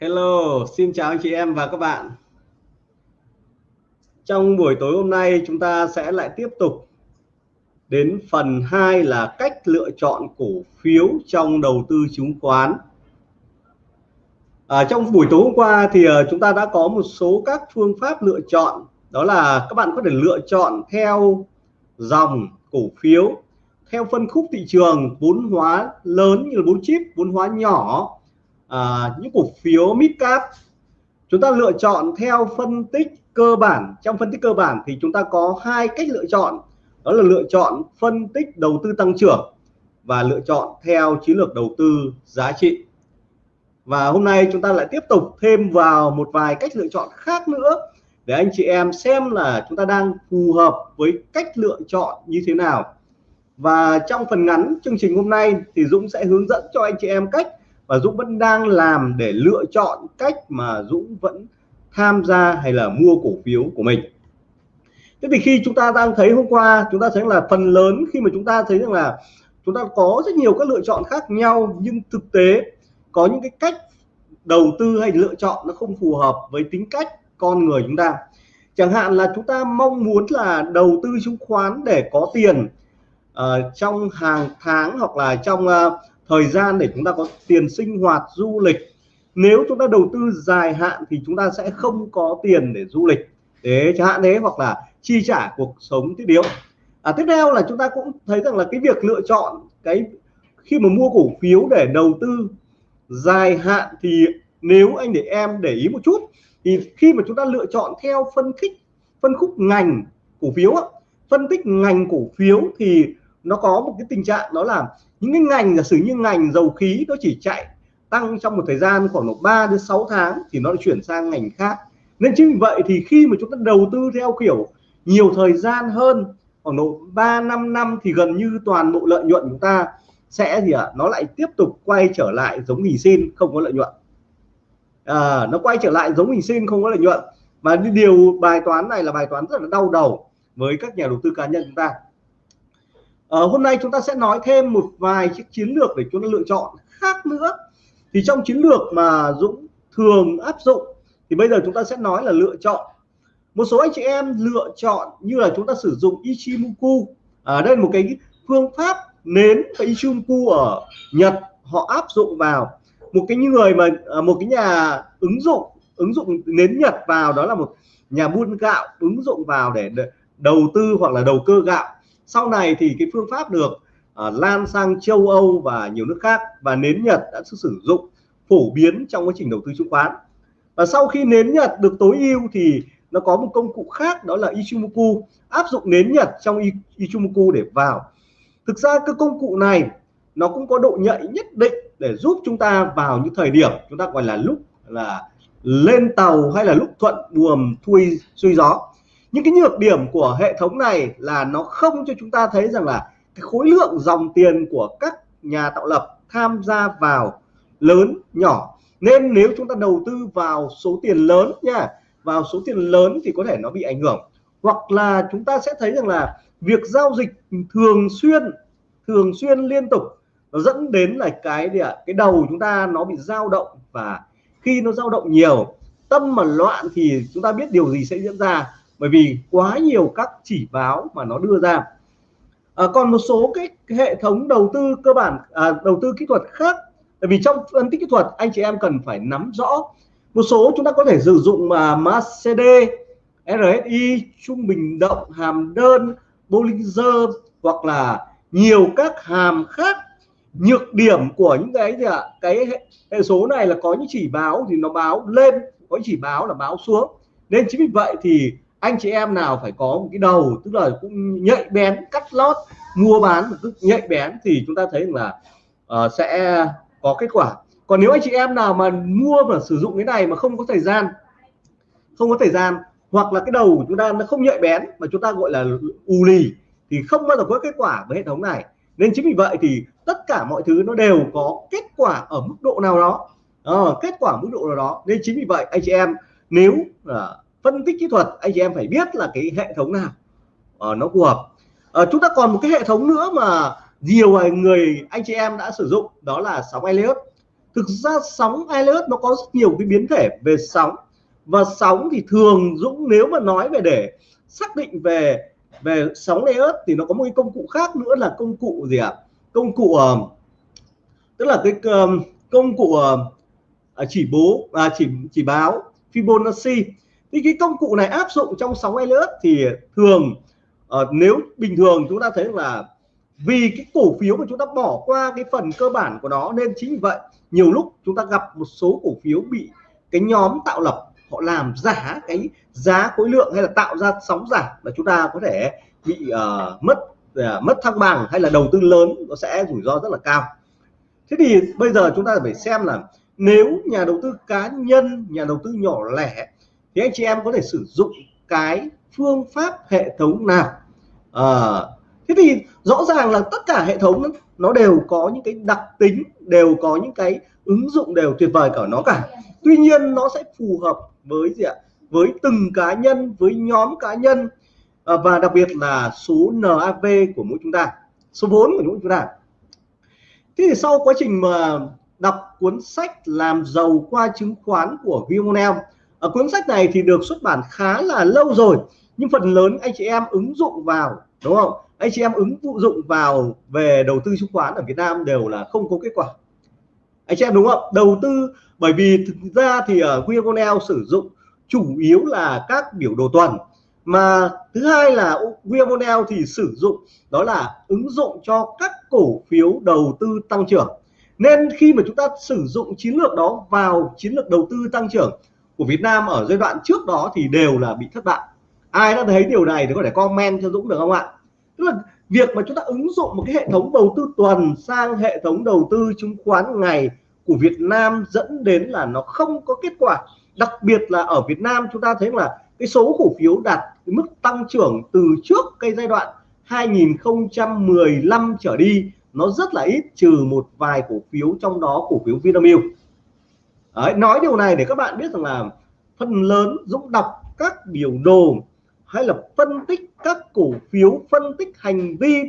Hello, xin chào anh chị em và các bạn. Trong buổi tối hôm nay chúng ta sẽ lại tiếp tục đến phần 2 là cách lựa chọn cổ phiếu trong đầu tư chứng khoán. À, trong buổi tối hôm qua thì à, chúng ta đã có một số các phương pháp lựa chọn đó là các bạn có thể lựa chọn theo dòng cổ phiếu theo phân khúc thị trường vốn hóa lớn như là vốn chip vốn hóa nhỏ à, những cổ phiếu mid cap chúng ta lựa chọn theo phân tích cơ bản. Trong phân tích cơ bản thì chúng ta có hai cách lựa chọn. Đó là lựa chọn phân tích đầu tư tăng trưởng và lựa chọn theo chiến lược đầu tư giá trị. Và hôm nay chúng ta lại tiếp tục thêm vào một vài cách lựa chọn khác nữa để anh chị em xem là chúng ta đang phù hợp với cách lựa chọn như thế nào. Và trong phần ngắn chương trình hôm nay thì Dũng sẽ hướng dẫn cho anh chị em cách và Dũng vẫn đang làm để lựa chọn cách mà Dũng vẫn tham gia hay là mua cổ phiếu của mình. Thế thì khi chúng ta đang thấy hôm qua chúng ta thấy là phần lớn khi mà chúng ta thấy rằng là chúng ta có rất nhiều các lựa chọn khác nhau nhưng thực tế có những cái cách đầu tư hay lựa chọn nó không phù hợp với tính cách con người chúng ta. Chẳng hạn là chúng ta mong muốn là đầu tư chứng khoán để có tiền uh, trong hàng tháng hoặc là trong uh, thời gian để chúng ta có tiền sinh hoạt du lịch. Nếu chúng ta đầu tư dài hạn thì chúng ta sẽ không có tiền để du lịch. Thế chẳng hạn thế hoặc là chi trả cuộc sống thiết yếu. À, tiếp theo là chúng ta cũng thấy rằng là cái việc lựa chọn cái khi mà mua cổ phiếu để đầu tư dài hạn thì nếu anh để em để ý một chút thì khi mà chúng ta lựa chọn theo phân khích phân khúc ngành cổ phiếu phân tích ngành cổ phiếu thì nó có một cái tình trạng đó là những cái ngành giả sử như ngành dầu khí nó chỉ chạy tăng trong một thời gian khoảng độ 3 đến 6 tháng thì nó chuyển sang ngành khác. Nên chính vì vậy thì khi mà chúng ta đầu tư theo kiểu nhiều thời gian hơn khoảng độ 3 5 năm thì gần như toàn bộ lợi nhuận chúng ta sẽ gì ạ? À, nó lại tiếp tục quay trở lại giống hình xin không có lợi nhuận. À, nó quay trở lại giống hình xin không có lợi nhuận. Và điều bài toán này là bài toán rất là đau đầu với các nhà đầu tư cá nhân chúng ta à, hôm nay chúng ta sẽ nói thêm một vài chiếc chiến lược để chúng ta lựa chọn khác nữa. Thì trong chiến lược mà Dũng thường áp dụng thì bây giờ chúng ta sẽ nói là lựa chọn. Một số anh chị em lựa chọn như là chúng ta sử dụng Ichimoku. Ở à, đây một cái phương pháp nến và Ichimoku ở Nhật họ áp dụng vào. Một cái người mà ờ, một cái nhà ứng dụng ứng dụng nến Nhật vào đó là một nhà buôn gạo ứng dụng vào để đầu tư hoặc là đầu cơ gạo sau này thì cái phương pháp được uh, lan sang châu Âu và nhiều nước khác và nến Nhật đã sử dụng phổ biến trong quá trình đầu tư chứng khoán. Và sau khi nến Nhật được tối ưu thì nó có một công cụ khác đó là Ichimoku áp dụng nến Nhật trong Ichimoku để vào. Thực ra cái công cụ này nó cũng có độ nhạy nhất định để giúp chúng ta vào những thời điểm chúng ta gọi là lúc là lên tàu hay là lúc thuận buồm thui suy gió những cái nhược điểm của hệ thống này là nó không cho chúng ta thấy rằng là cái khối lượng dòng tiền của các nhà tạo lập tham gia vào lớn, nhỏ. Nên nếu chúng ta đầu tư vào số tiền lớn nha, vào số tiền lớn thì có thể nó bị ảnh hưởng. Hoặc là chúng ta sẽ thấy rằng là việc giao dịch thường xuyên thường xuyên liên tục, nó dẫn đến là cái gì ạ? Cái đầu chúng ta nó bị dao động và khi nó dao động nhiều, tâm mà loạn thì chúng ta biết điều gì sẽ diễn ra bởi vì quá nhiều các chỉ báo mà nó đưa ra. À, còn một số cái hệ thống đầu tư cơ bản à, đầu tư kỹ thuật khác. Bởi vì trong phân tích kỹ thuật anh chị em cần phải nắm rõ. Một số chúng ta có thể sử dụng mà macd RSI trung bình động hàm đơn Bollinger hoặc là nhiều các hàm khác. Nhược điểm của những cái gì ạ? Cái hệ số này là có những chỉ báo thì nó báo lên có chỉ báo là báo xuống. Nên chính vì vậy thì anh chị em nào phải có một cái đầu tức là cũng nhạy bén cắt lót mua bán một nhạy bén thì chúng ta thấy là uh, sẽ có kết quả. Còn nếu anh chị em nào mà mua và sử dụng cái này mà không có thời gian không có thời gian hoặc là cái đầu của chúng ta nó không nhạy bén mà chúng ta gọi là ù lì thì không bao giờ có kết quả với hệ thống này. Nên chính vì vậy thì tất cả mọi thứ nó đều có kết quả ở mức độ nào đó. À, kết quả mức độ nào đó. Nên chính vì vậy anh chị em nếu là phân tích kỹ thuật anh chị em phải biết là cái hệ thống nào. Uh, nó phù hợp. Uh, chúng ta còn một cái hệ thống nữa mà nhiều người anh chị em đã sử dụng đó là sóng Elliott. Thực ra sóng Elliott nó có rất nhiều cái biến thể về sóng và sóng thì thường Dũng nếu mà nói về để xác định về về sóng Elliott thì nó có một cái công cụ khác nữa là công cụ gì ạ? Công cụ uh, tức là cái công cụ uh, chỉ bố à, chỉ chỉ báo Fibonacci thì cái công cụ này áp dụng trong sóng Elliott thì thường uh, nếu bình thường chúng ta thấy là vì cái cổ phiếu mà chúng ta bỏ qua cái phần cơ bản của nó nên chính vì vậy nhiều lúc chúng ta gặp một số cổ phiếu bị cái nhóm tạo lập họ làm giả cái giá khối lượng hay là tạo ra sóng giảm và chúng ta có thể bị uh, mất uh, mất thăng bằng hay là đầu tư lớn nó sẽ rủi ro rất là cao. Thế thì bây giờ chúng ta phải xem là nếu nhà đầu tư cá nhân nhà đầu tư nhỏ lẻ thì anh chị em có thể sử dụng cái phương pháp hệ thống nào? À, thế thì rõ ràng là tất cả hệ thống nó đều có những cái đặc tính đều có những cái ứng dụng đều tuyệt vời cả nó cả. Tuy nhiên nó sẽ phù hợp với gì ạ? Với từng cá nhân với nhóm cá nhân à, và đặc biệt là số NAV của mỗi chúng ta số vốn của mỗi chúng ta. Thế thì sau quá trình mà đọc cuốn sách làm giàu qua chứng khoán của Vimonel ở cuốn sách này thì được xuất bản khá là lâu rồi, nhưng phần lớn anh chị em ứng dụng vào, đúng không? Anh chị em ứng dụng vào về đầu tư chứng khoán ở Việt Nam đều là không có kết quả. Anh chị em đúng không? Đầu tư, bởi vì thực ra thì ở Vimonel sử dụng chủ yếu là các biểu đồ tuần, mà thứ hai là Vimonel thì sử dụng đó là ứng dụng cho các cổ phiếu đầu tư tăng trưởng. Nên khi mà chúng ta sử dụng chiến lược đó vào chiến lược đầu tư tăng trưởng của Việt Nam ở giai đoạn trước đó thì đều là bị thất bại. Ai đã thấy điều này thì có thể comment cho Dũng được không ạ? Tức là việc mà chúng ta ứng dụng một cái hệ thống đầu tư tuần sang hệ thống đầu tư chứng khoán ngày của Việt Nam dẫn đến là nó không có kết quả. Đặc biệt là ở Việt Nam chúng ta thấy là cái số cổ phiếu đạt mức tăng trưởng từ trước cái giai đoạn 2015 trở đi, nó rất là ít, trừ một vài cổ phiếu trong đó, cổ phiếu Vinamilk. Đấy, nói điều này để các bạn biết rằng là phần lớn Dũng đọc các biểu đồ hay là phân tích các cổ phiếu phân tích hành vi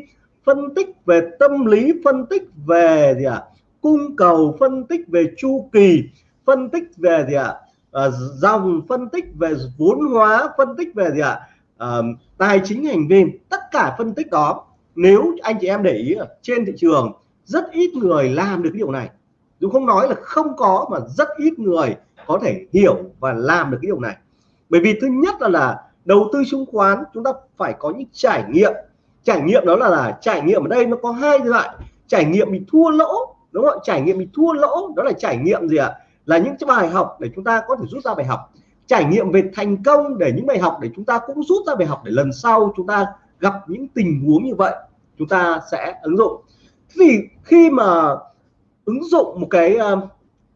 phân tích về tâm lý phân tích về gì ạ à? cung cầu phân tích về chu kỳ phân tích về gì ạ à? à, dòng phân tích về vốn hóa phân tích về gì ạ à? à, tài chính hành vi tất cả phân tích đó nếu anh chị em để ý trên thị trường rất ít người làm được cái điều này dù không nói là không có mà rất ít người có thể hiểu và làm được cái điều này. Bởi vì thứ nhất là là đầu tư chứng khoán chúng ta phải có những trải nghiệm. Trải nghiệm đó là, là trải nghiệm ở đây nó có hai loại trải nghiệm bị thua lỗ đúng không trải nghiệm bị thua lỗ đó là trải nghiệm gì ạ? Là những cái bài học để chúng ta có thể rút ra bài học. Trải nghiệm về thành công để những bài học để chúng ta cũng rút ra bài học để lần sau chúng ta gặp những tình huống như vậy chúng ta sẽ ứng dụng. Thì khi mà ứng dụng một cái ờ,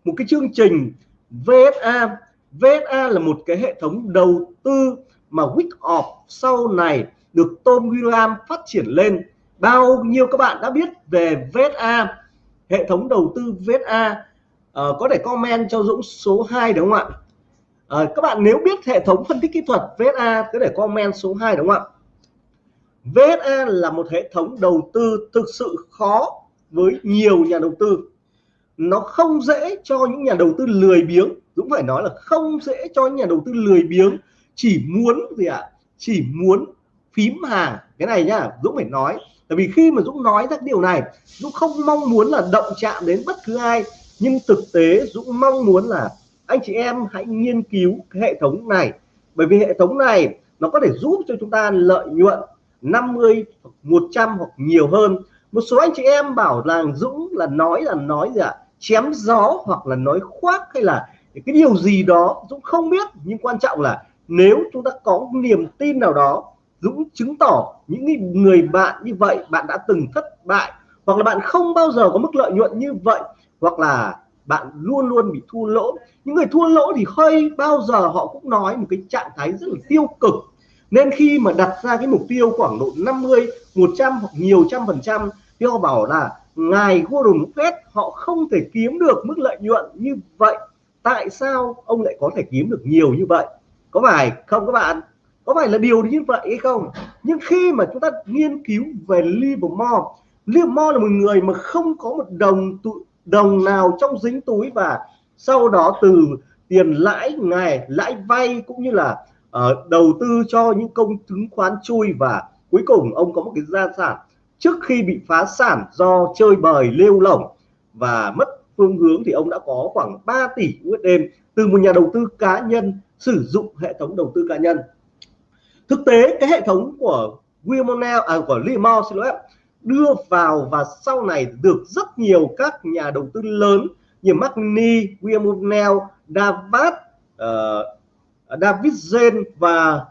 một cái chương trình VSA VSA là một cái hệ thống đầu tư mà Wickoff sau này được Tom William phát triển lên. Bao nhiêu các bạn đã biết về VSA hệ thống đầu tư VSA à, ờ, có thể comment cho Dũng số 2 đúng không ạ? À, các bạn nếu biết hệ thống phân tích kỹ thuật VSA có thể comment số 2 đúng không ạ? VSA là một hệ thống đầu tư thực sự khó với nhiều nhà đầu tư nó không dễ cho những nhà đầu tư lười biếng, Dũng phải nói là không dễ cho những nhà đầu tư lười biếng, chỉ muốn gì ạ à? chỉ muốn phím hàng cái này nhá, Dũng phải nói tại vì khi mà Dũng nói ra điều này, Dũng không mong muốn là động chạm đến bất cứ ai, nhưng thực tế Dũng mong muốn là anh chị em hãy nghiên cứu cái hệ thống này bởi vì hệ thống này nó có thể giúp cho chúng ta lợi nhuận 50 100 hoặc nhiều hơn một số anh chị em bảo là Dũng là nói là nói gì ạ à? Chém gió hoặc là nói khoác hay là cái điều gì đó Dũng không biết, nhưng quan trọng là nếu chúng ta có niềm tin nào đó, Dũng chứng tỏ những người bạn như vậy, bạn đã từng thất bại, hoặc là bạn không bao giờ có mức lợi nhuận như vậy, hoặc là bạn luôn luôn bị thua lỗ. Những người thua lỗ thì hơi bao giờ họ cũng nói một cái trạng thái rất là tiêu cực. Nên khi mà đặt ra cái mục tiêu khoảng độ 50 100 hoặc nhiều trăm phần trăm, thì họ bảo là ngài Warren Buffett họ không thể kiếm được mức lợi nhuận như vậy. Tại sao ông lại có thể kiếm được nhiều như vậy? Có phải không các bạn? Có phải là điều như vậy hay không? Nhưng khi mà chúng ta nghiên cứu về Livermore Livermore là một người mà không có một đồng đồng nào trong dính túi và sau đó từ tiền lãi ngày lãi vay cũng như là uh, đầu tư cho những công chứng khoán chui và cuối cùng ông có một cái gia sản trước khi bị phá sản do chơi bời lêu lỏng và mất phương hướng thì ông đã có khoảng 3 tỷ USD từ một nhà đầu tư cá nhân sử dụng hệ thống đầu tư cá nhân. Thực tế cái hệ thống của Wilmonel à của Limor xin lỗi đưa vào và sau này được rất nhiều các nhà đầu tư lớn như Magni, Wilmonel, Davat, uh, ờ, David Zen và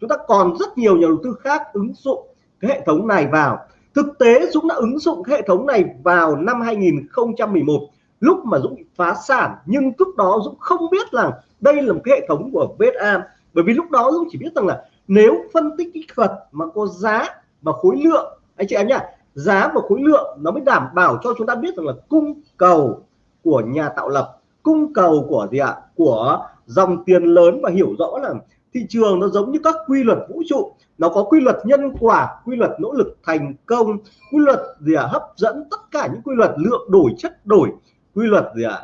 chúng ta còn rất nhiều nhà đầu tư khác ứng dụng cái hệ thống này vào thực tế Dũng đã ứng dụng hệ thống này vào năm 2011 lúc mà Dũng bị phá sản. Nhưng lúc đó Dũng không biết rằng đây là một cái hệ thống của VSA bởi vì lúc đó Dũng chỉ biết rằng là nếu phân tích kỹ thuật mà có giá và khối lượng, anh chị em nhá, giá và khối lượng nó mới đảm bảo cho chúng ta biết rằng là cung cầu của nhà tạo lập, cung cầu của gì ạ? Của dòng tiền lớn và hiểu rõ là thị trường nó giống như các quy luật vũ trụ nó có quy luật nhân quả, quy luật nỗ lực thành công, quy luật gì ạ? Hấp dẫn tất cả những quy luật, lượng đổi, chất đổi. Quy luật gì ạ?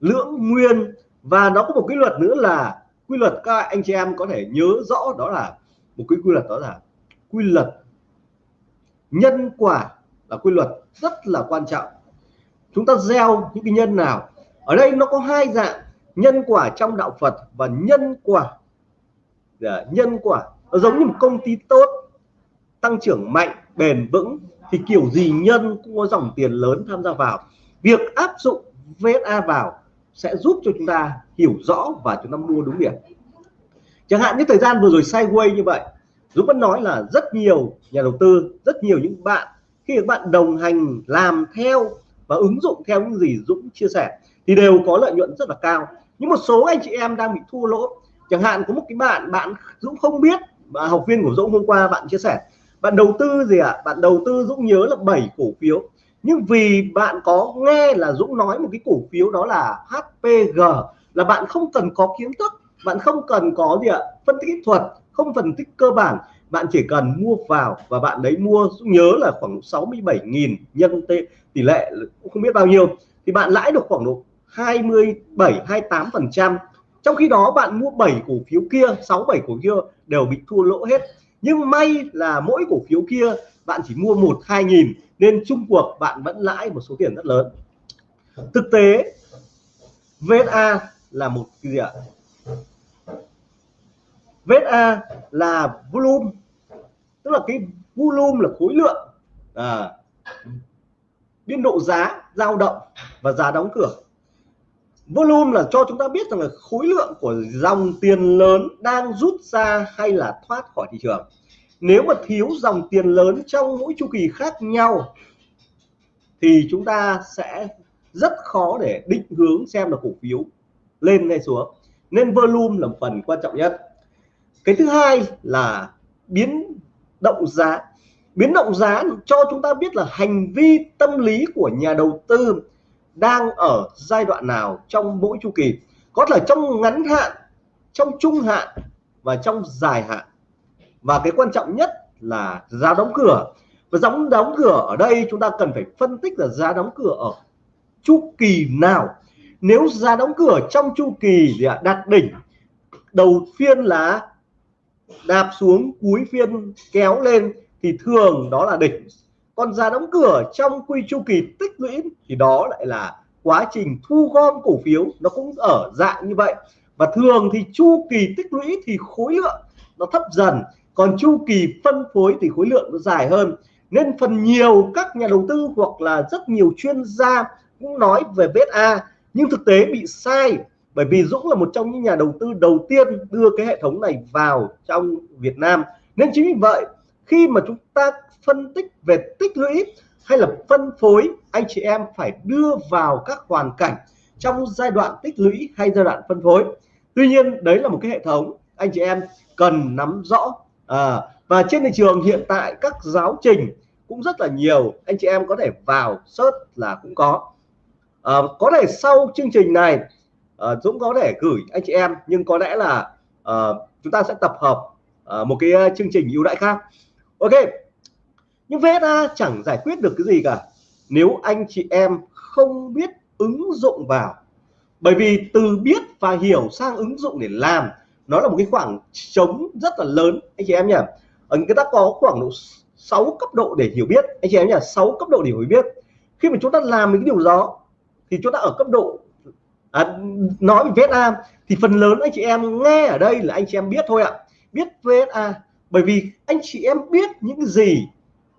Lượng nguyên. Và nó có một quy luật nữa là quy luật các anh chị em có thể nhớ rõ đó là một cái quy luật đó là quy luật nhân quả là quy luật rất là quan trọng. Chúng ta gieo những cái nhân nào. Ở đây nó có hai dạng, nhân quả trong đạo Phật và nhân quả. Dạ, nhân quả nó giống như một công ty tốt, tăng trưởng mạnh, bền vững, thì kiểu gì nhân cũng có dòng tiền lớn tham gia vào. Việc áp dụng VSA vào sẽ giúp cho chúng ta hiểu rõ và chúng ta mua đúng điểm. Chẳng hạn như thời gian vừa rồi sideways như vậy, Dũng vẫn nói là rất nhiều nhà đầu tư, rất nhiều những bạn, khi các bạn đồng hành làm theo và ứng dụng theo những gì Dũng chia sẻ, thì đều có lợi nhuận rất là cao. Nhưng một số anh chị em đang bị thua lỗ. Chẳng hạn có một cái bạn bạn Dũng không biết mà học viên của Dũng hôm qua bạn chia sẻ, bạn đầu tư gì ạ? À? bạn đầu tư Dũng nhớ là 7 cổ phiếu. Nhưng vì bạn có nghe là Dũng nói một cái cổ phiếu đó là HPG là bạn không cần có kiến thức, bạn không cần có gì ạ? Phân tích kỹ thuật, không phân tích cơ bản. Bạn chỉ cần mua vào và bạn đấy mua, Dũng nhớ là khoảng 67.000 nhân tỷ lệ cũng không biết bao nhiêu. Thì bạn lãi được khoảng độ 27 28 phần trăm trong khi đó bạn mua 7 cổ phiếu kia 6 7 cổ phiếu đều bị thua lỗ hết. Nhưng may là mỗi cổ phiếu kia bạn chỉ mua một hai nghìn nên chung cuộc bạn vẫn lãi một số tiền rất lớn. Thực tế VSA là một cái gì ạ? VSA là volume tức là cái volume là khối lượng à, biên độ giá dao động và giá đóng cửa volume là cho chúng ta biết rằng là khối lượng của dòng tiền lớn đang rút ra hay là thoát khỏi thị trường. Nếu mà thiếu dòng tiền lớn trong mỗi chu kỳ khác nhau, thì chúng ta sẽ rất khó để định hướng xem là cổ phiếu lên hay xuống. Nên volume là một phần quan trọng nhất. Cái thứ hai là biến động giá. Biến động giá cho chúng ta biết là hành vi tâm lý của nhà đầu tư đang ở giai đoạn nào trong mỗi chu kỳ. Có thể trong ngắn hạn, trong trung hạn và trong dài hạn. Và cái quan trọng nhất là giá đóng cửa. Và giá đóng cửa ở đây chúng ta cần phải phân tích là giá đóng cửa ở chu kỳ nào. Nếu giá đóng cửa trong chu kỳ thì đạt đỉnh, đầu phiên là đạp xuống, cuối phiên kéo lên, thì thường đó là đỉnh còn giá đóng cửa trong quy chu kỳ tích lũy thì đó lại là quá trình thu gom cổ phiếu. Nó cũng ở dạng như vậy. Và thường thì chu kỳ tích lũy thì khối lượng nó thấp dần. Còn chu kỳ phân phối thì khối lượng nó dài hơn. Nên phần nhiều các nhà đầu tư hoặc là rất nhiều chuyên gia cũng nói về BSA nhưng thực tế bị sai, bởi vì Dũng là một trong những nhà đầu tư đầu tiên đưa cái hệ thống này vào trong Việt Nam. Nên chính vì vậy, khi mà chúng ta phân tích về tích lũy hay là phân phối anh chị em phải đưa vào các hoàn cảnh trong giai đoạn tích lũy hay giai đoạn phân phối. Tuy nhiên đấy là một cái hệ thống anh chị em cần nắm rõ. À, và trên thị trường hiện tại các giáo trình cũng rất là nhiều anh chị em có thể vào search là cũng có. À, có thể sau chương trình này à, Dũng có thể gửi anh chị em nhưng có lẽ là à, chúng ta sẽ tập hợp à, một cái à, chương trình ưu đãi khác. Ok nhưng VSA chẳng giải quyết được cái gì cả. Nếu anh chị em không biết ứng dụng vào bởi vì từ biết và hiểu sang ứng dụng để làm nó là một cái khoảng trống rất là lớn anh chị em nhỉ? Ở người ta có khoảng độ 6 cấp độ để hiểu biết anh chị em nhỉ? 6 cấp độ để hiểu biết. Khi mà chúng ta làm những cái điều đó thì chúng ta ở cấp độ à, nói về VSA thì phần lớn anh chị em nghe ở đây là anh chị em biết thôi ạ. Biết VSA bởi vì anh chị em biết những gì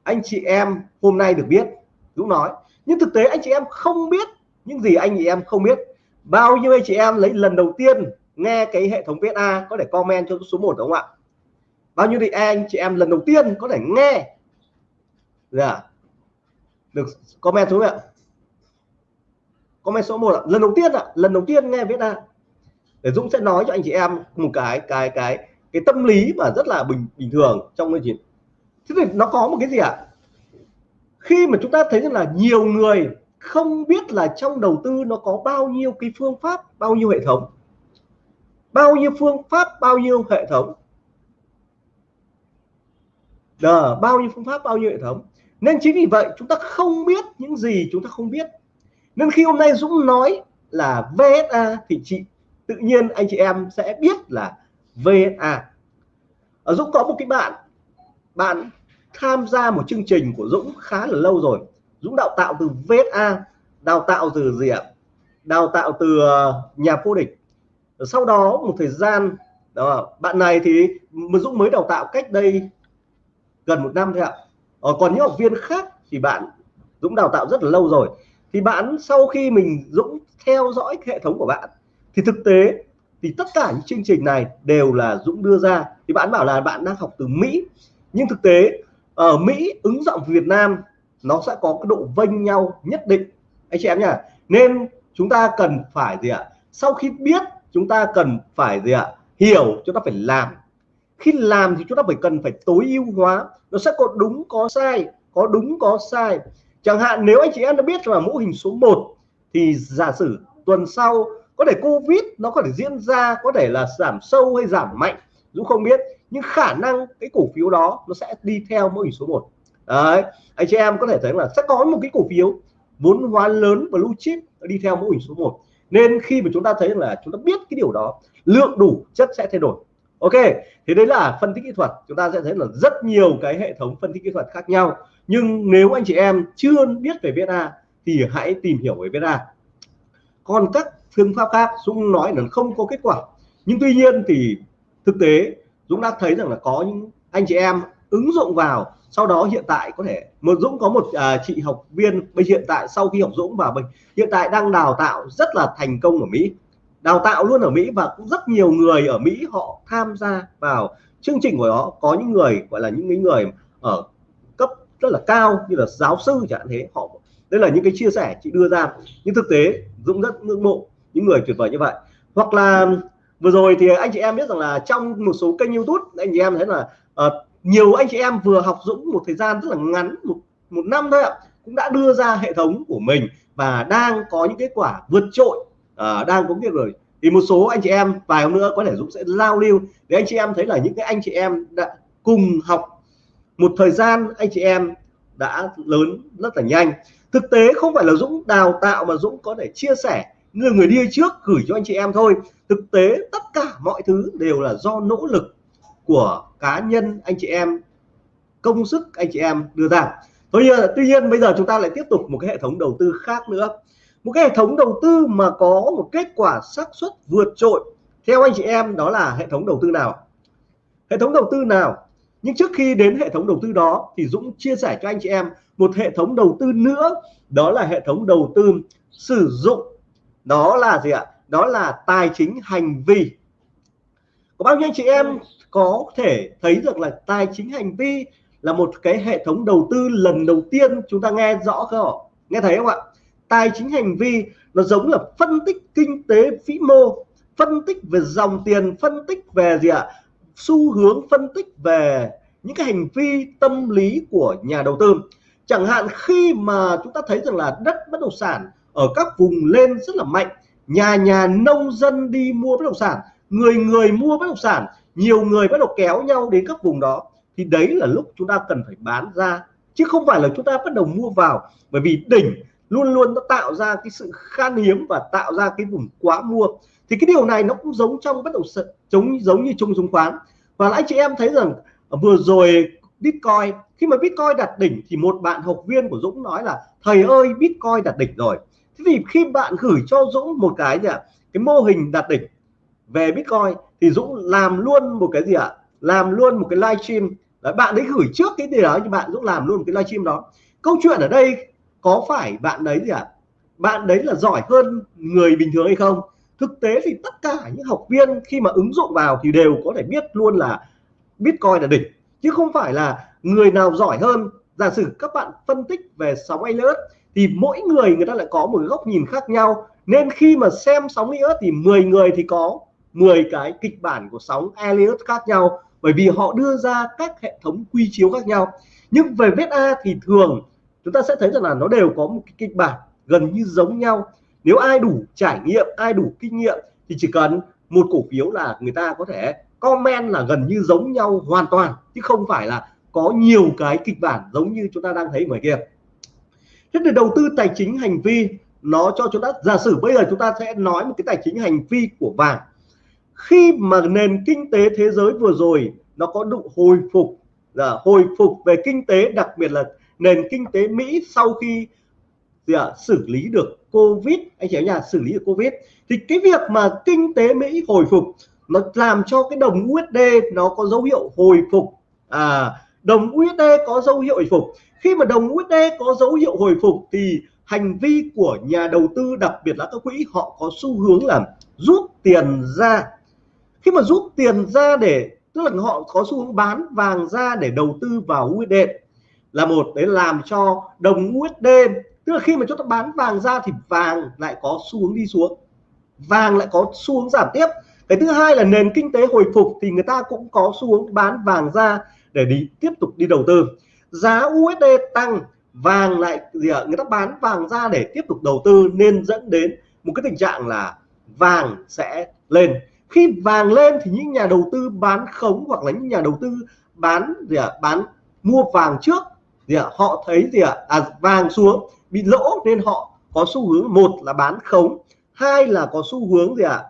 anh chị em hôm nay được biết, Dũng nói. Nhưng thực tế anh chị em không biết những gì anh chị em không biết. Bao nhiêu anh chị em lấy lần đầu tiên nghe cái hệ thống VSA có thể comment cho số 1 đúng không ạ? Bao nhiêu thì anh chị em lần đầu tiên có thể nghe dạ. Được comment số ạ. Comment số 1 ạ. Lần đầu tiên ạ. Lần đầu tiên nghe VSA để Dũng sẽ nói cho anh chị em một cái cái cái cái tâm lý mà rất là bình bình thường trong cái chuyện thế thì nó có một cái gì ạ? À? khi mà chúng ta thấy rằng là nhiều người không biết là trong đầu tư nó có bao nhiêu cái phương pháp bao nhiêu hệ thống. Bao nhiêu phương pháp bao nhiêu hệ thống. Đờ, bao nhiêu phương pháp bao nhiêu hệ thống. Nên chính vì vậy chúng ta không biết những gì chúng ta không biết. Nên khi hôm nay Dũng nói là VSA thì chị tự nhiên anh chị em sẽ biết là VSA ở Dũng có một cái bạn bạn tham gia một chương trình của Dũng khá là lâu rồi. Dũng đào tạo từ VSA đào tạo từ gì ạ? Đào tạo từ ờ, nhà vô địch. Sau đó một thời gian đó, bạn này thì Dũng mới đào tạo cách đây gần một năm thôi ạ. Ờ, còn những học viên khác thì bạn Dũng đào tạo rất là lâu rồi. Thì bạn sau khi mình Dũng theo dõi hệ thống của bạn thì thực tế thì tất cả những chương trình này đều là Dũng đưa ra. Thì bạn bảo là bạn đang học từ Mỹ nhưng thực tế ở Mỹ ứng dụng Việt Nam, nó sẽ có cái độ vênh nhau nhất định. Anh chị em nhá, nên chúng ta cần phải gì ạ? Sau khi biết chúng ta cần phải gì ạ? Hiểu chúng ta phải làm. Khi làm thì chúng ta phải cần phải tối ưu hóa. Nó sẽ có đúng, có sai, có đúng, có sai. Chẳng hạn nếu anh chị em đã biết là mẫu hình số 1 thì giả sử tuần sau có thể Covid nó có thể diễn ra, có thể là giảm sâu hay giảm mạnh, Dũng không biết nhưng khả năng cái cổ phiếu đó nó sẽ đi theo mẫu hình số 1 đấy, anh chị em có thể thấy là sẽ có một cái cổ phiếu vốn hóa lớn và blue chip đi theo mẫu hình số 1 nên khi mà chúng ta thấy là chúng ta biết cái điều đó, lượng đủ, chất sẽ thay đổi. Ok, thì đấy là phân tích kỹ thuật. Chúng ta sẽ thấy là rất nhiều cái hệ thống phân tích kỹ thuật khác nhau. Nhưng nếu anh chị em chưa biết về VNA thì hãy tìm hiểu về VNA còn các phương pháp khác, Dũng nói là không có kết quả. Nhưng tuy nhiên thì thực tế Dũng đã thấy rằng là có những anh chị em ứng dụng vào sau đó hiện tại có thể một Dũng có một à, chị học viên bây hiện tại sau khi học Dũng và mình hiện tại đang đào tạo rất là thành công ở Mỹ đào tạo luôn ở Mỹ và cũng rất nhiều người ở Mỹ họ tham gia vào chương trình của nó có những người gọi là những người ở cấp rất là cao như là giáo sư chẳng thế họ đây là những cái chia sẻ chị đưa ra. Nhưng thực tế Dũng rất ngưỡng mộ những người tuyệt vời như vậy. Hoặc là vừa rồi thì anh chị em biết rằng là trong một số kênh YouTube anh chị em thấy là uh, nhiều anh chị em vừa học Dũng một thời gian rất là ngắn một một năm thôi ạ cũng đã đưa ra hệ thống của mình và đang có những kết quả vượt trội uh, đang có việc rồi. Thì một số anh chị em vài hôm nữa có thể Dũng sẽ giao lưu để anh chị em thấy là những cái anh chị em đã cùng học một thời gian anh chị em đã lớn rất là nhanh. Thực tế không phải là Dũng đào tạo mà Dũng có thể chia sẻ người người đi trước gửi cho anh chị em thôi. Thực tế, tất cả mọi thứ đều là do nỗ lực của cá nhân anh chị em, công sức anh chị em đưa ra. Tuy nhiên tuy nhiên, bây giờ chúng ta lại tiếp tục một cái hệ thống đầu tư khác nữa. Một cái hệ thống đầu tư mà có một kết quả xác suất vượt trội. Theo anh chị em, đó là hệ thống đầu tư nào? Hệ thống đầu tư nào? Nhưng trước khi đến hệ thống đầu tư đó, thì Dũng chia sẻ cho anh chị em một hệ thống đầu tư nữa. Đó là hệ thống đầu tư sử dụng đó là gì ạ? Đó là tài chính hành vi. Có bao nhiêu anh chị em có thể thấy được là tài chính hành vi là một cái hệ thống đầu tư lần đầu tiên chúng ta nghe rõ không nghe thấy không ạ? Tài chính hành vi nó giống là phân tích kinh tế vĩ mô phân tích về dòng tiền phân tích về gì ạ? Xu hướng phân tích về những cái hành vi tâm lý của nhà đầu tư. Chẳng hạn khi mà chúng ta thấy rằng là đất bất động sản ở các vùng lên rất là mạnh. Nhà nhà nông dân đi mua bất động sản, người người mua bất động sản, nhiều người bắt đầu kéo nhau đến các vùng đó. Thì đấy là lúc chúng ta cần phải bán ra, chứ không phải là chúng ta bắt đầu mua vào. Bởi vì đỉnh luôn luôn nó tạo ra cái sự khan hiếm và tạo ra cái vùng quá mua. Thì cái điều này nó cũng giống trong bất động sản, giống giống như chung chứng khoán. Và anh chị em thấy rằng à, vừa rồi Bitcoin, khi mà Bitcoin đạt đỉnh thì một bạn học viên của Dũng nói là, thầy ơi, Bitcoin đạt đỉnh rồi thế thì khi bạn gửi cho Dũng một cái gì ạ? Cái mô hình đạt đỉnh về Bitcoin thì Dũng làm luôn một cái gì ạ? Làm luôn một cái livestream Đấy, bạn ấy gửi trước cái gì đó thì bạn Dũng làm luôn một cái livestream đó. Câu chuyện ở đây có phải bạn đấy gì ạ? Bạn đấy là giỏi hơn người bình thường hay không? Thực tế thì tất cả những học viên khi mà ứng dụng vào thì đều có thể biết luôn là Bitcoin là đỉnh. Chứ không phải là người nào giỏi hơn. Giả sử các bạn phân tích về sóng alert thì mỗi người người ta lại có một góc nhìn khác nhau. Nên khi mà xem sóng Elliott thì 10 người thì có 10 cái kịch bản của sóng Elliott khác nhau. Bởi vì họ đưa ra các hệ thống quy chiếu khác nhau. Nhưng về VSA thì thường chúng ta sẽ thấy rằng là nó đều có một cái kịch bản gần như giống nhau. Nếu ai đủ trải nghiệm, ai đủ kinh nghiệm thì chỉ cần một cổ phiếu là người ta có thể comment là gần như giống nhau hoàn toàn. Chứ không phải là có nhiều cái kịch bản giống như chúng ta đang thấy ngoài kia thế thì đầu tư tài chính hành vi nó cho chúng ta giả sử bây giờ chúng ta sẽ nói một cái tài chính hành vi của vàng. Khi mà nền kinh tế thế giới vừa rồi nó có độ hồi phục là hồi phục về kinh tế đặc biệt là nền kinh tế Mỹ sau khi gì à, xử lý được Covid anh chị em nhà xử lý được Covid thì cái việc mà kinh tế Mỹ hồi phục nó làm cho cái đồng USD nó có dấu hiệu hồi phục. À đồng USD có dấu hiệu hồi phục khi mà đồng USD có dấu hiệu hồi phục thì hành vi của nhà đầu tư, đặc biệt là các quỹ, họ có xu hướng là rút tiền ra. Khi mà rút tiền ra để, tức là họ có xu hướng bán vàng ra để đầu tư vào USD là một, để làm cho đồng USD tức là khi mà chúng ta bán vàng ra thì vàng lại có xu hướng đi xuống, vàng lại có xu hướng giảm tiếp. Cái thứ hai là nền kinh tế hồi phục thì người ta cũng có xu hướng bán vàng ra để đi, tiếp tục đi đầu tư giá USD tăng vàng lại gì ạ người ta bán vàng ra để tiếp tục đầu tư nên dẫn đến một cái tình trạng là vàng sẽ lên. Khi vàng lên thì những nhà đầu tư bán khống hoặc là những nhà đầu tư bán gì ạ bán mua vàng trước gì ạ họ thấy gì ạ à, vàng xuống bị lỗ nên họ có xu hướng một là bán khống hai là có xu hướng gì ạ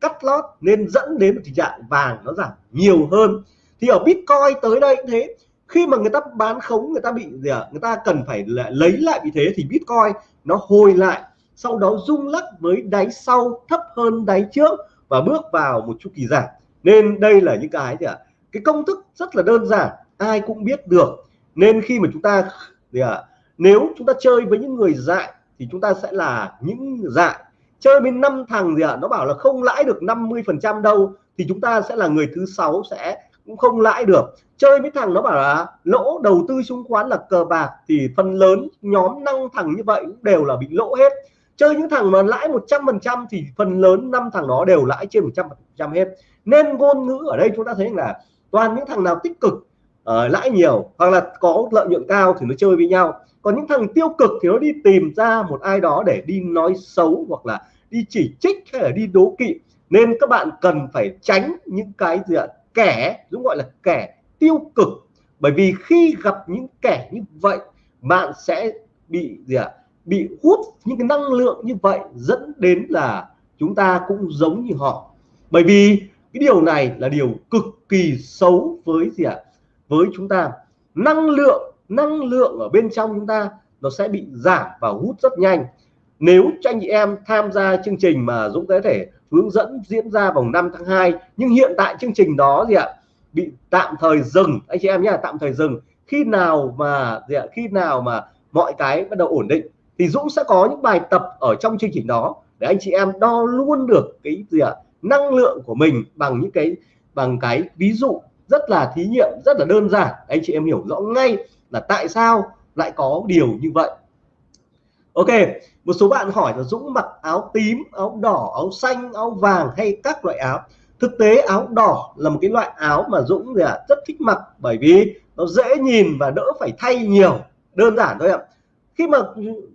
cắt lót nên dẫn đến một tình trạng vàng nó giảm nhiều hơn. Thì ở Bitcoin tới đây thế khi mà người ta bán khống, người ta bị gì ạ? Người ta cần phải lấy lại vị thế thì Bitcoin nó hồi lại, sau đó rung lắc với đáy sau, thấp hơn đáy trước và bước vào một chu kỳ giảm. Nên đây là những cái gì ạ? Cái công thức rất là đơn giản, ai cũng biết được. Nên khi mà chúng ta gì ạ? Nếu chúng ta chơi với những người dại thì chúng ta sẽ là những dại. Chơi với năm thằng gì ạ? Nó bảo là không lãi được 50 phần trăm đâu, thì chúng ta sẽ là người thứ sáu sẽ cũng không lãi được. Chơi với thằng nó bảo là lỗ đầu tư chứng khoán là cờ bạc thì phần lớn nhóm năm thằng như vậy cũng đều là bị lỗ hết. Chơi những thằng mà lãi 100 phần trăm thì phần lớn năm thằng đó đều lãi trên 100 phần trăm hết. Nên ngôn ngữ ở đây chúng ta thấy là toàn những thằng nào tích cực uh, lãi nhiều hoặc là có lợi nhuận cao thì nó chơi với nhau. Còn những thằng tiêu cực thì nó đi tìm ra một ai đó để đi nói xấu hoặc là đi chỉ trích hay là đi đố kỵ. Nên các bạn cần phải tránh những cái gì ạ? Kẻ dũng gọi là kẻ tiêu cực. Bởi vì khi gặp những kẻ như vậy, bạn sẽ bị gì ạ? Bị hút những cái năng lượng như vậy dẫn đến là chúng ta cũng giống như họ. Bởi vì cái điều này là điều cực kỳ xấu với gì ạ? Với chúng ta. Năng lượng năng lượng ở bên trong chúng ta nó sẽ bị giảm và hút rất nhanh. Nếu cho anh chị em tham gia chương trình mà Dũng có thể hướng dẫn diễn ra vào 5 tháng 2 nhưng hiện tại chương trình đó gì ạ, bị tạm thời dừng. Anh chị em nhé, tạm thời dừng. Khi nào mà gì ạ, khi nào mà mọi cái bắt đầu ổn định, thì Dũng sẽ có những bài tập ở trong chương trình đó để anh chị em đo luôn được cái gì ạ, năng lượng của mình bằng những cái, bằng cái ví dụ rất là thí nghiệm, rất là đơn giản. Anh chị em hiểu rõ ngay là tại sao lại có điều như vậy. Ok, một số bạn hỏi là Dũng mặc áo tím, áo đỏ, áo xanh, áo vàng hay các loại áo? Thực tế áo đỏ là một cái loại áo mà Dũng là rất thích mặc bởi vì nó dễ nhìn và đỡ phải thay nhiều. Đơn giản thôi ạ. Khi mà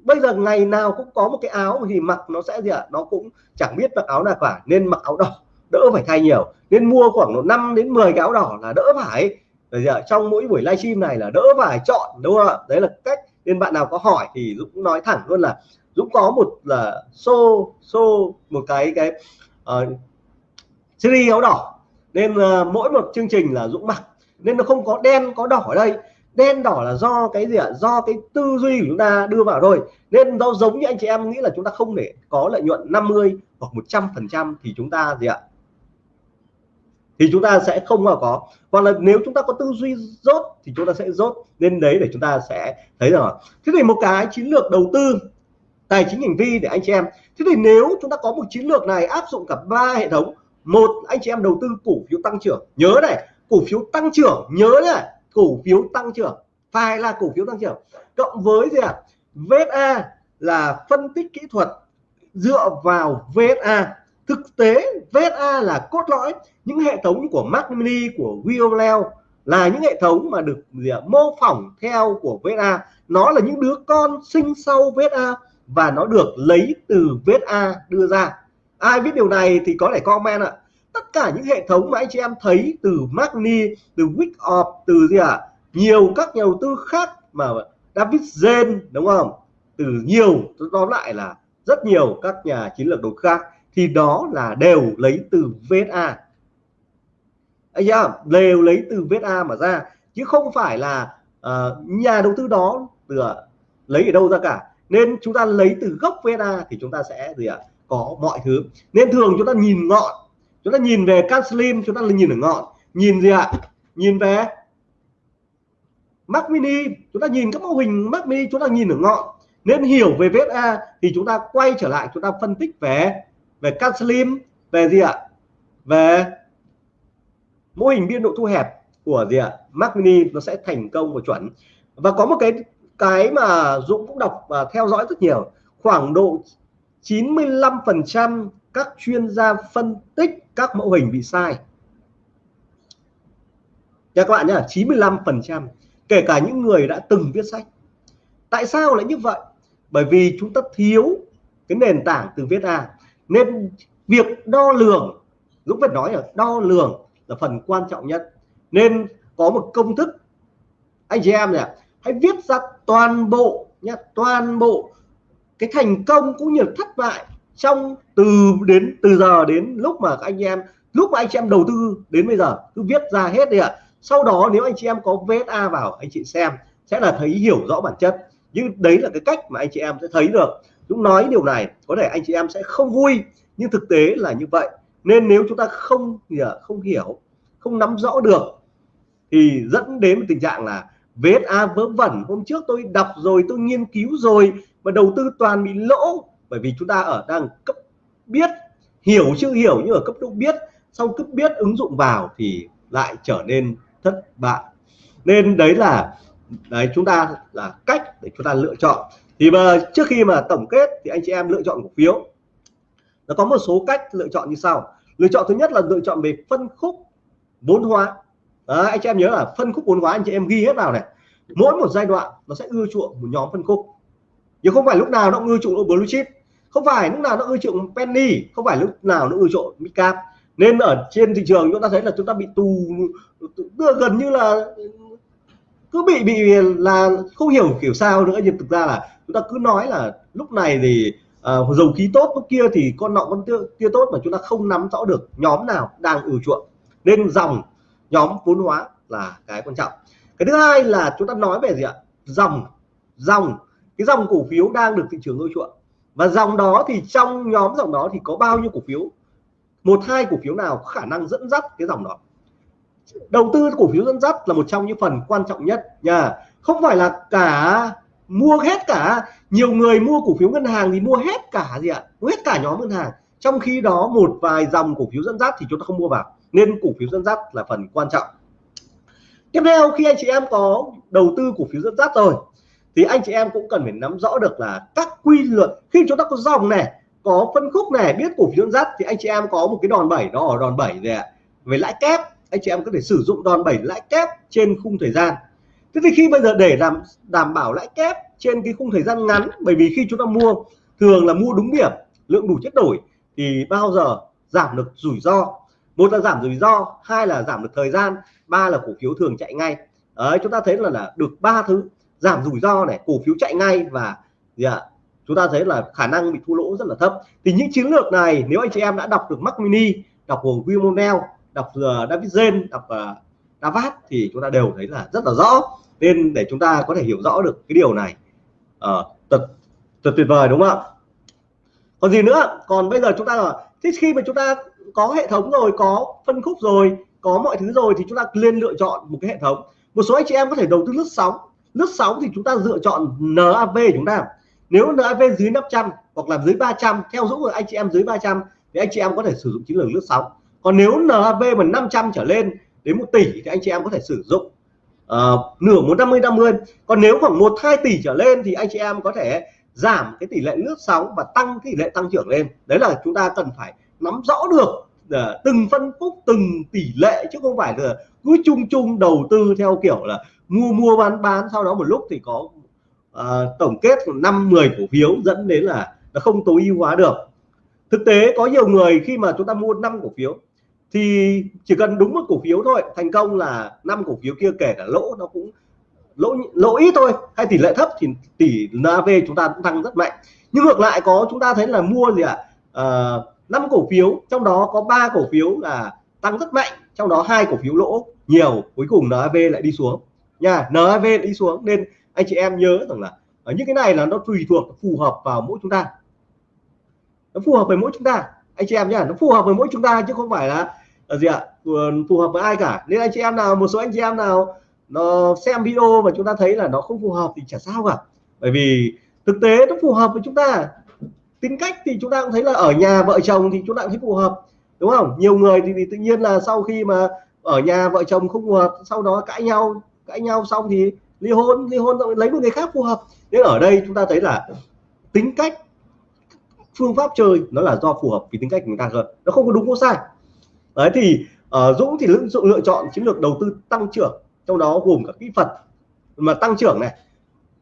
bây giờ ngày nào cũng có một cái áo thì mặc nó sẽ gì ạ, nó cũng chẳng biết mặc áo nào cả, nên mặc áo đỏ, đỡ phải thay nhiều. Nên mua khoảng 5 đến 10 cái áo đỏ là đỡ phải. Bây giờ trong mỗi buổi livestream này là đỡ phải chọn, đúng không ạ? Đấy là cách nên bạn nào có hỏi thì Dũng nói thẳng luôn là Dũng có một là xô xô một cái cái uh, series áo đỏ. Nên uh, mỗi một chương trình là Dũng mặc. Nên nó không có đen có đỏ ở đây. Đen đỏ là do cái gì ạ? Do cái tư duy của chúng ta đưa vào thôi. Nên nó giống như anh chị em nghĩ là chúng ta không để có lợi nhuận 50 hoặc 100 phần trăm thì chúng ta gì ạ? Thì chúng ta sẽ không mà có. Hoặc là nếu chúng ta có tư duy rốt thì chúng ta sẽ rốt nên đấy để chúng ta sẽ thấy rồi thế thì một cái chiến lược đầu tư, tài chính hành vi để anh chị em. Thế thì nếu chúng ta có một chiến lược này áp dụng cả ba hệ thống, một, anh chị em đầu tư cổ phiếu tăng trưởng. Nhớ này, cổ phiếu tăng trưởng, nhớ này, cổ phiếu tăng trưởng, phải là cổ phiếu tăng trưởng. Cộng với gì ạ? À? VSA là phân tích kỹ thuật dựa vào VSA thực tế VSA là cốt lõi những hệ thống của Mac Mini của Violel là những hệ thống mà được gì à, mô phỏng theo của VSA nó là những đứa con sinh sau VSA và nó được lấy từ VSA đưa ra. Ai biết điều này thì có thể comment ạ. Tất cả những hệ thống mà anh chị em thấy từ Mac Mini từ Wix từ gì ạ à, nhiều các nhà đầu tư khác mà David Zen đúng không? Từ nhiều tóm lại là rất nhiều các nhà chiến lược đầu khác thì đó là đều lấy từ VSA anh em đều lấy từ VSA mà ra chứ không phải là uh, nhà đầu tư đó từ lấy ở đâu ra cả. Nên chúng ta lấy từ gốc VSA thì chúng ta sẽ gì ạ? Có mọi thứ. Nên thường chúng ta nhìn ngọn. Chúng ta nhìn về can slim chúng ta nhìn ở ngọn. Nhìn gì ạ? Nhìn về Mac mini. Chúng ta nhìn các mô hình Mac mini chúng ta nhìn ở ngọn. Nên hiểu về VSA thì chúng ta quay trở lại chúng ta phân tích về về cắt slim, về gì ạ? Về mô hình biên độ thu hẹp của gì ạ? Mac mini nó sẽ thành công và chuẩn. Và có một cái cái mà Dũng cũng đọc và theo dõi rất nhiều. Khoảng độ 95% các chuyên gia phân tích các mẫu hình bị sai. Nha các bạn nhá 95% kể cả những người đã từng viết sách. Tại sao lại như vậy? Bởi vì chúng ta thiếu cái nền tảng từ viết A nên việc đo lường, Dũng phải nói là đo lường là phần quan trọng nhất. Nên có một công thức, anh chị em này hãy viết ra toàn bộ nhé toàn bộ cái thành công cũng như thất bại trong từ đến, từ giờ đến lúc mà anh em, lúc mà anh chị em đầu tư đến bây giờ, cứ viết ra hết đi ạ. À. sau đó nếu anh chị em có VSA vào, anh chị xem, sẽ là thấy hiểu rõ bản chất. Nhưng đấy là cái cách mà anh chị em sẽ thấy được. Dũng nói điều này, có thể anh chị em sẽ không vui, nhưng thực tế là như vậy. Nên nếu chúng ta không không hiểu, không nắm rõ được, thì dẫn đến tình trạng là VSA vớ vẩn. Hôm trước tôi đọc rồi, tôi nghiên cứu rồi và đầu tư toàn bị lỗ. Bởi vì chúng ta ở đang cấp biết, hiểu chưa hiểu, nhưng ở cấp độ biết, sau cấp biết ứng dụng vào thì lại trở nên thất bại. Nên đấy là, đấy, chúng ta là cách để chúng ta lựa chọn thì mà trước khi mà tổng kết thì anh chị em lựa chọn cổ phiếu. Nó có một số cách lựa chọn như sau. Lựa chọn thứ nhất là lựa chọn về phân khúc vốn hóa. À, anh chị em nhớ là phân khúc vốn hóa anh chị em ghi hết vào này. Mỗi một giai đoạn nó sẽ ưa chuộng một nhóm phân khúc. Nhưng không phải lúc nào nó ưa chuộng blue chip. Không phải lúc nào nó ưa chuộng penny không phải lúc nào nó ưa chuộng midcap. Nên ở trên thị trường chúng ta thấy là chúng ta bị tù gần như là cứ bị bị là không hiểu kiểu sao nữa nhưng thực ra là chúng ta cứ nói là lúc này thì uh, dầu khí tốt lúc kia thì con nọ con tiêu, tiêu tốt mà chúng ta không nắm rõ được nhóm nào đang ủ chuộng. Nên dòng nhóm vốn hóa là cái quan trọng. Cái thứ hai là chúng ta nói về gì ạ? Dòng dòng. Cái dòng cổ phiếu đang được thị trường ưa chuộng. Và dòng đó thì trong nhóm dòng đó thì có bao nhiêu cổ phiếu? Một hai cổ phiếu nào có khả năng dẫn dắt cái dòng đó? Đầu tư cổ phiếu dẫn dắt là một trong những phần quan trọng nhất nha. Không phải là cả mua hết cả, nhiều người mua cổ phiếu ngân hàng thì mua hết cả gì ạ? Mua hết cả nhóm ngân hàng. Trong khi đó, một vài dòng cổ phiếu dẫn dắt thì chúng ta không mua vào, nên cổ phiếu dẫn dắt là phần quan trọng. Tiếp theo, khi anh chị em có đầu tư cổ phiếu dẫn dắt rồi, thì anh chị em cũng cần phải nắm rõ được là các quy luật. Khi chúng ta có dòng này, có phân khúc này, biết cổ phiếu dẫn dắt, thì anh chị em có một cái đòn bẩy, đó ở đòn bẩy về về lãi kép anh chị em có thể sử dụng đòn bẩy lãi kép trên khung thời gian. Thế thì khi bây giờ để làm đảm bảo lãi kép trên cái khung thời gian ngắn bởi vì khi chúng ta mua thường là mua đúng điểm lượng đủ chất đổi thì bao giờ giảm được rủi ro? Một là giảm rủi ro hai là giảm được thời gian ba là cổ phiếu thường chạy ngay. Đấy chúng ta thấy là, là được ba thứ giảm rủi ro này cổ phiếu chạy ngay và gì ạ chúng ta thấy là khả năng bị thua lỗ rất là thấp. Thì những chiến lược này nếu anh chị em đã đọc được Mac Mini đọc của Wilmonel đọc uh, David Zen đọc ờ, uh, Davat thì chúng ta đều thấy là rất là rõ. Nên để chúng ta có thể hiểu rõ được cái điều này uh, thật thật tuyệt vời đúng không ạ? Còn gì nữa? Còn bây giờ chúng ta là thế khi mà chúng ta có hệ thống rồi có phân khúc rồi có mọi thứ rồi thì chúng ta lên lựa chọn một cái hệ thống. Một số anh chị em có thể đầu tư lướt sóng. Lướt sóng thì chúng ta lựa chọn NAV chúng ta. Nếu NAV dưới 500 hoặc là dưới 300 theo dõi của anh chị em dưới 300 thì anh chị em có thể sử dụng chiến lược lướt sóng còn nếu NAV mà 500 trở lên đến 1 tỷ thì anh chị em có thể sử dụng uh, nửa 150 50 còn nếu khoảng 1 2 tỷ trở lên thì anh chị em có thể giảm cái tỷ lệ lướt sóng và tăng tỷ lệ tăng trưởng lên. Đấy là chúng ta cần phải nắm rõ được uh, từng phân khúc từng tỷ lệ chứ không phải là cứ chung chung đầu tư theo kiểu là mua mua bán bán. Sau đó một lúc thì có uh, tổng kết năm 10 cổ phiếu dẫn đến là nó không tối ưu hóa được. Thực tế có nhiều người khi mà chúng ta mua năm cổ phiếu thì chỉ cần đúng một cổ phiếu thôi thành công là năm cổ phiếu kia kể cả lỗ nó cũng lỗ lỗ ít thôi hay tỷ lệ thấp thì tỷ NAV chúng ta cũng tăng rất mạnh. Nhưng ngược lại có chúng ta thấy là mua gì ạ? À, năm cổ phiếu trong đó có ba cổ phiếu là tăng rất mạnh trong đó hai cổ phiếu lỗ nhiều cuối cùng NAV lại đi xuống. Nha NAV lại đi xuống nên anh chị em nhớ rằng là ở những cái này là nó tùy thuộc phù hợp vào mỗi chúng ta. Nó phù hợp với mỗi chúng ta anh chị em nhá nó phù hợp với mỗi chúng ta chứ không phải là, là gì ạ phù hợp với ai cả. Nên anh chị em nào một số anh chị em nào nó xem video mà chúng ta thấy là nó không phù hợp thì chả sao cả. Bởi vì thực tế nó phù hợp với chúng ta. Tính cách thì chúng ta cũng thấy là ở nhà vợ chồng thì chúng ta cũng thấy phù hợp đúng không? Nhiều người thì, thì tự nhiên là sau khi mà ở nhà vợ chồng không phù hợp sau đó cãi nhau cãi nhau xong thì ly hôn ly hôn lấy một người khác phù hợp. Nên ở đây chúng ta thấy là tính cách phương pháp chơi nó là do phù hợp với tính cách của người ta hơn. Nó không có đúng có sai. Đấy thì uh, Dũng thì lựa, lựa chọn chiến lược đầu tư tăng trưởng trong đó gồm cả kỹ thuật. Mà tăng trưởng này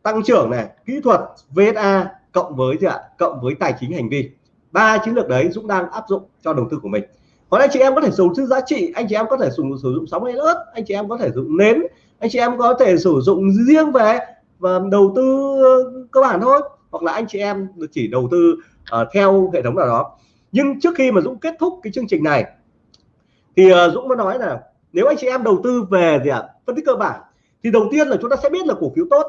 tăng trưởng này kỹ thuật VSA cộng với gì ạ? Cộng với tài chính hành vi. Ba chiến lược đấy Dũng đang áp dụng cho đầu tư của mình. Còn anh chị em có thể sử dụng giá trị anh chị em có thể dùng sử dụng sóng hay ớt anh chị em có thể sử dụng nến anh chị em có thể sử dụng riêng về và đầu tư cơ bản thôi hoặc là anh chị em chỉ đầu tư uh, theo hệ thống nào đó. Nhưng trước khi mà Dũng kết thúc cái chương trình này thì uh, Dũng mới nói là nếu anh chị em đầu tư về gì ạ à, phân tích cơ bản thì đầu tiên là chúng ta sẽ biết là cổ phiếu tốt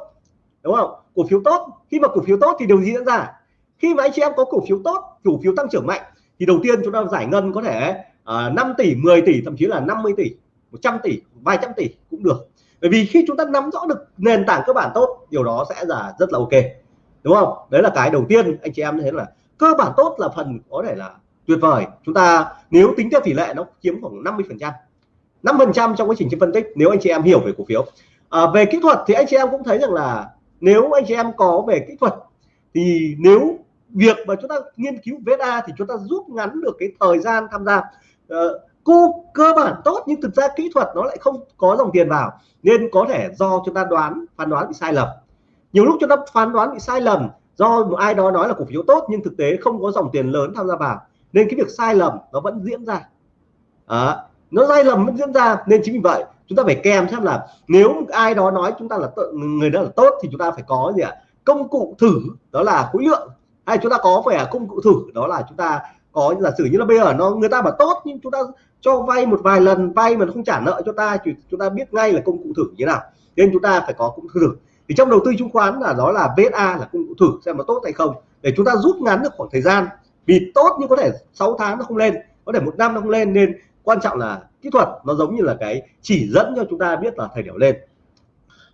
đúng không? Cổ phiếu tốt khi mà cổ phiếu tốt thì điều gì diễn ra? Khi mà anh chị em có cổ phiếu tốt cổ phiếu tăng trưởng mạnh thì đầu tiên chúng ta giải ngân có thể ờ, uh, 5 tỷ 10 tỷ thậm chí là 50 tỷ 100 tỷ vài trăm tỷ cũng được. Bởi vì khi chúng ta nắm rõ được nền tảng cơ bản tốt điều đó sẽ là rất là ok đúng không? Đấy là cái đầu tiên anh chị em thấy là cơ bản tốt là phần có thể là tuyệt vời. Chúng ta nếu tính theo tỷ lệ nó chiếm khoảng 50 phần trăm. 5 phần trăm trong quá trình phân tích nếu anh chị em hiểu về cổ phiếu. À, về kỹ thuật thì anh chị em cũng thấy rằng là nếu anh chị em có về kỹ thuật thì nếu việc mà chúng ta nghiên cứu VSA thì chúng ta rút ngắn được cái thời gian tham gia. À, cô cơ bản tốt nhưng thực ra kỹ thuật nó lại không có dòng tiền vào nên có thể do chúng ta đoán phán đoán bị sai lầm nhiều lúc chúng ta phán đoán bị sai lầm do một ai đó nói là cổ phiếu tốt nhưng thực tế không có dòng tiền lớn tham gia vào nên cái việc sai lầm nó vẫn diễn ra. À, nó sai lầm vẫn diễn ra nên chính vì vậy chúng ta phải kèm xem là nếu ai đó nói chúng ta là người đó là tốt thì chúng ta phải có gì ạ? Công cụ thử đó là khối lượng. Hay chúng ta có phải công cụ thử đó là chúng ta có giả sử như là bây giờ nó người ta bảo tốt nhưng chúng ta cho vay một vài lần vay mà nó không trả nợ cho ta thì chúng ta biết ngay là công cụ thử như thế nào. Nên chúng ta phải có công cụ thử thì trong đầu tư chứng khoán là đó là VSA là công cụ thử xem nó tốt hay không. Để chúng ta rút ngắn được khoảng thời gian, vì tốt nhưng có thể 6 tháng nó không lên, có thể một năm nó không lên, nên quan trọng là kỹ thuật nó giống như là cái chỉ dẫn cho chúng ta biết là thời điểm lên.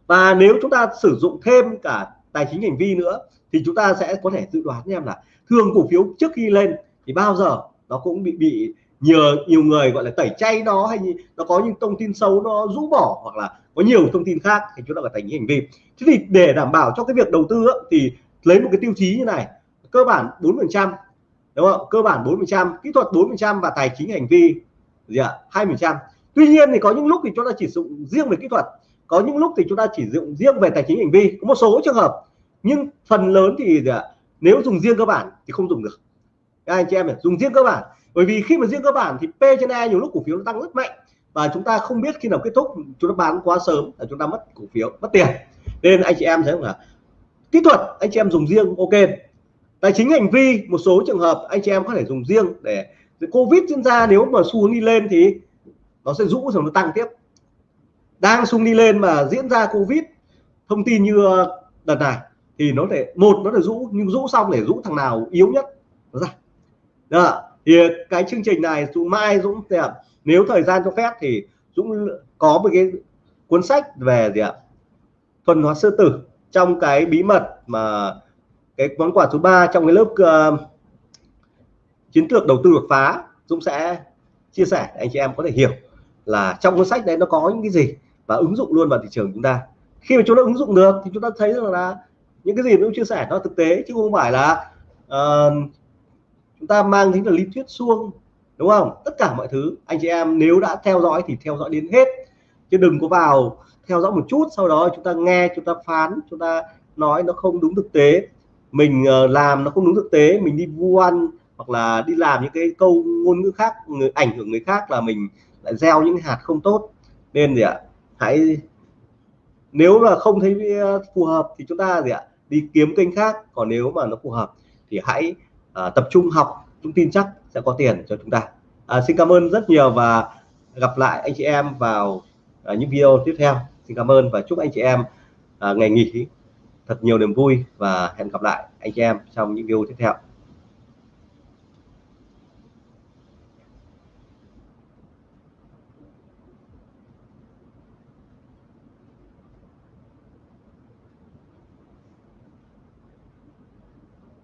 Và nếu chúng ta sử dụng thêm cả tài chính hành vi nữa, thì chúng ta sẽ có thể dự đoán em là thường cổ phiếu trước khi lên thì bao giờ nó cũng bị bị nhiều nhiều người gọi là tẩy chay nó hay nó có những thông tin xấu nó rũ bỏ hoặc là có nhiều thông tin khác thì chúng ta phải thành những hành vi thế thì để đảm bảo cho cái việc đầu tư thì lấy một cái tiêu chí như này, cơ bản 4 phần trăm, đúng không? Cơ bản 4 phần trăm, kỹ thuật 4 phần trăm và tài chính hành vi, gì ạ? hai phần trăm. Tuy nhiên thì có những lúc thì chúng ta chỉ dụng riêng về kỹ thuật, có những lúc thì chúng ta chỉ dụng riêng về tài chính hành vi, có một số trường hợp. Nhưng phần lớn thì, gì ạ? Nếu dùng riêng cơ bản thì không dùng được. Các anh chị em này, dùng riêng cơ bản. Bởi vì khi mà riêng cơ bản thì P trên E nhiều lúc cổ phiếu nó tăng rất mạnh và chúng ta không biết khi nào kết thúc, chúng ta bán quá sớm là chúng ta mất cổ phiếu, mất tiền nên anh chị em thấy là kỹ thuật anh chị em dùng riêng ok. Tài chính hành vi, một số trường hợp anh chị em có thể dùng riêng để covid diễn ra, nếu mà xu hướng đi lên thì nó sẽ rũ rồi nó tăng tiếp. Đang xung đi lên mà diễn ra covid, thông tin như ờ, đợt này thì nó để một, nó để rũ, nhưng rũ xong để rũ thằng nào yếu nhất, nó ra. Đó. thì cái chương trình này Dũng mai Dũng nếu thời gian cho phép thì Dũng có một cái cuốn sách về gì ạ? Thuần hóa sư tử trong cái bí mật mà cái món quà thứ ba trong cái lớp uh, chiến lược đầu tư đột phá Dũng sẽ chia sẻ để anh chị em có thể hiểu là trong cuốn sách đấy nó có những cái gì và ứng dụng luôn vào thị trường chúng ta. Khi mà chúng ta ứng dụng được thì chúng ta thấy rằng là những cái gì cũng chia sẻ nó thực tế chứ không phải là uh, chúng ta mang tính là lý thuyết suông đúng không? Tất cả mọi thứ anh chị em nếu đã theo dõi thì theo dõi đến hết. Chứ đừng có vào theo dõi một chút sau đó chúng ta nghe chúng ta phán chúng ta nói nó không đúng thực tế. Mình ờ, làm nó không đúng thực tế mình đi vu ăn hoặc là đi làm những cái câu ngôn ngữ khác người ảnh hưởng người khác là mình lại gieo những hạt không tốt. Nên gì ạ? Hãy nếu là không thấy ờ, phù hợp thì chúng ta gì ạ? Đi kiếm kênh khác còn nếu mà nó phù hợp thì hãy uh, tập trung học chúng tin chắc sẽ có tiền cho chúng ta. À, xin cảm ơn rất nhiều và gặp lại anh chị em vào uh, những video tiếp theo xin cảm ơn và chúc anh chị em à, ngày nghỉ thật nhiều niềm vui và hẹn gặp lại anh chị em trong những video tiếp theo.